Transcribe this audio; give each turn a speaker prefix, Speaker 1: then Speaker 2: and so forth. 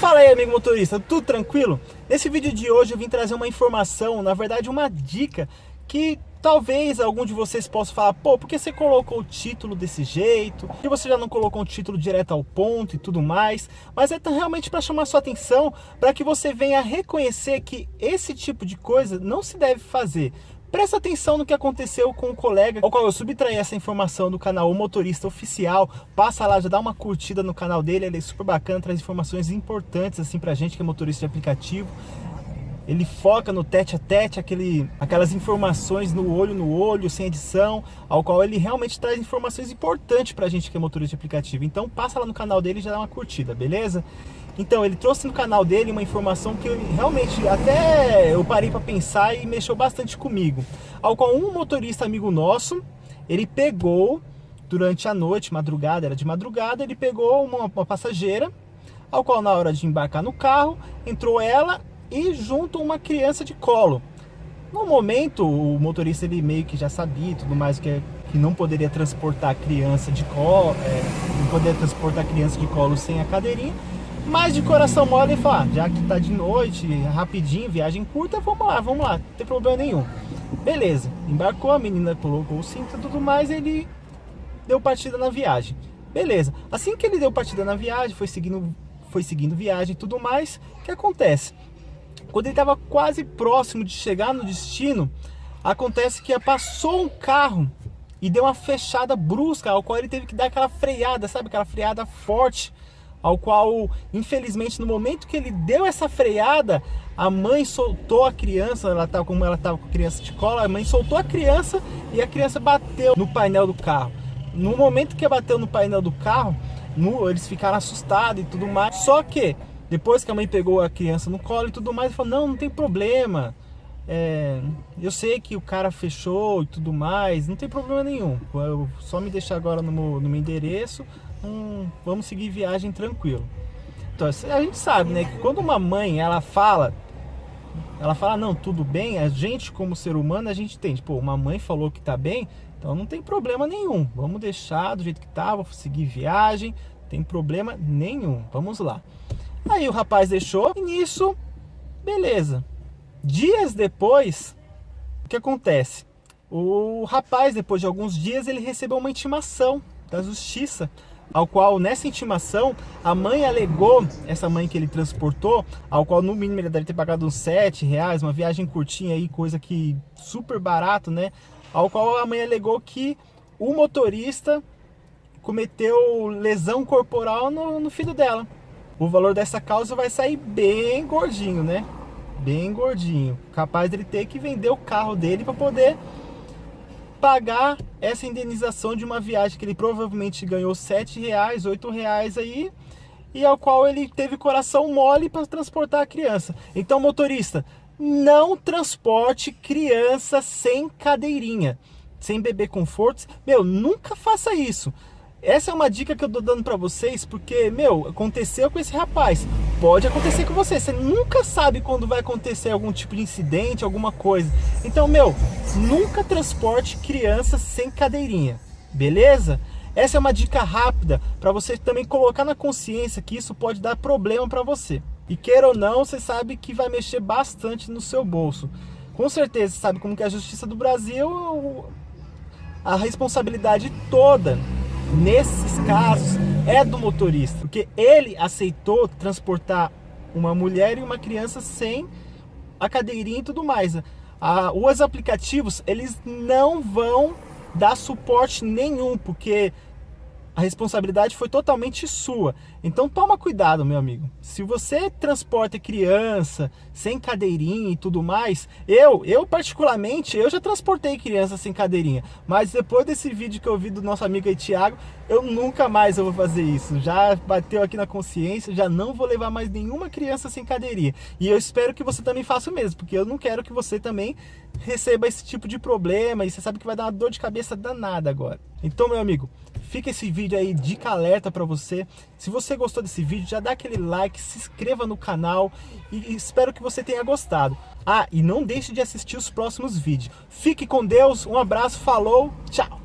Speaker 1: Fala aí amigo motorista, tudo tranquilo? Nesse vídeo de hoje eu vim trazer uma informação, na verdade uma dica que talvez algum de vocês possa falar, pô, por que você colocou o título desse jeito? Que você já não colocou um título direto ao ponto e tudo mais? Mas é realmente para chamar sua atenção, para que você venha reconhecer que esse tipo de coisa não se deve fazer. Presta atenção no que aconteceu com o colega ao qual eu subtraí essa informação do canal O Motorista Oficial. Passa lá, já dá uma curtida no canal dele, ele é super bacana, traz informações importantes assim pra gente que é motorista de aplicativo. Ele foca no tete a tete, aquele, aquelas informações no olho no olho, sem edição, ao qual ele realmente traz informações importantes pra gente que é motorista de aplicativo. Então passa lá no canal dele e já dá uma curtida, beleza? Então, ele trouxe no canal dele uma informação que realmente até eu parei para pensar e mexeu bastante comigo. Ao qual um motorista amigo nosso, ele pegou durante a noite, madrugada, era de madrugada, ele pegou uma, uma passageira, ao qual na hora de embarcar no carro, entrou ela e junto uma criança de colo. No momento, o motorista ele meio que já sabia tudo mais que, é, que não poderia transportar criança de colo, é, não poderia transportar criança de colo sem a cadeirinha, mas de coração mole ele fala, ah, já que tá de noite, rapidinho, viagem curta, vamos lá, vamos lá, não tem problema nenhum. Beleza, embarcou, a menina colocou o cinto e tudo mais, ele deu partida na viagem. Beleza, assim que ele deu partida na viagem, foi seguindo, foi seguindo viagem e tudo mais, o que acontece? Quando ele estava quase próximo de chegar no destino, acontece que passou um carro e deu uma fechada brusca, ao qual ele teve que dar aquela freada, sabe? Aquela freada forte ao qual, infelizmente, no momento que ele deu essa freada, a mãe soltou a criança, ela tava, como ela estava com criança de cola, a mãe soltou a criança e a criança bateu no painel do carro. No momento que bateu no painel do carro, no, eles ficaram assustados e tudo mais. Só que, depois que a mãe pegou a criança no colo e tudo mais, falou, não, não tem problema. É, eu sei que o cara fechou e tudo mais, não tem problema nenhum. Eu, só me deixar agora no meu, no meu endereço, hum, vamos seguir viagem tranquilo. Então, a gente sabe, né, que quando uma mãe, ela fala, ela fala, não, tudo bem, a gente como ser humano, a gente tem, tipo, uma mãe falou que tá bem, então não tem problema nenhum, vamos deixar do jeito que tá, vou seguir viagem, tem problema nenhum, vamos lá. Aí o rapaz deixou, e nisso, beleza. Dias depois, o que acontece? O rapaz, depois de alguns dias, ele recebeu uma intimação da justiça ao qual nessa intimação a mãe alegou, essa mãe que ele transportou, ao qual no mínimo ele deve ter pagado uns 7 reais, uma viagem curtinha aí, coisa que super barato, né? Ao qual a mãe alegou que o motorista cometeu lesão corporal no, no filho dela. O valor dessa causa vai sair bem gordinho, né? Bem gordinho. Capaz dele ter que vender o carro dele para poder pagar essa indenização de uma viagem que ele provavelmente ganhou sete reais, oito reais aí, e ao qual ele teve coração mole para transportar a criança. Então, motorista, não transporte criança sem cadeirinha, sem bebê confortos. Meu, nunca faça isso. Essa é uma dica que eu tô dando para vocês, porque, meu, aconteceu com esse rapaz. Pode acontecer com você. Você nunca sabe quando vai acontecer algum tipo de incidente, alguma coisa. Então, meu, nunca transporte criança sem cadeirinha. Beleza? Essa é uma dica rápida para você também colocar na consciência que isso pode dar problema para você. E queira ou não, você sabe que vai mexer bastante no seu bolso. Com certeza, sabe como que é a Justiça do Brasil, a responsabilidade toda nesses casos é do motorista, porque ele aceitou transportar uma mulher e uma criança sem a cadeirinha e tudo mais. Ah, os aplicativos, eles não vão dar suporte nenhum, porque a responsabilidade foi totalmente sua. Então toma cuidado, meu amigo. Se você transporta criança sem cadeirinha e tudo mais, eu, eu particularmente, eu já transportei criança sem cadeirinha, mas depois desse vídeo que eu vi do nosso amigo aí, Thiago, eu nunca mais eu vou fazer isso. Já bateu aqui na consciência, já não vou levar mais nenhuma criança sem cadeirinha. E eu espero que você também faça o mesmo, porque eu não quero que você também receba esse tipo de problema e você sabe que vai dar uma dor de cabeça danada agora. Então, meu amigo, Fica esse vídeo aí, dica alerta para você. Se você gostou desse vídeo, já dá aquele like, se inscreva no canal e espero que você tenha gostado. Ah, e não deixe de assistir os próximos vídeos. Fique com Deus, um abraço, falou, tchau!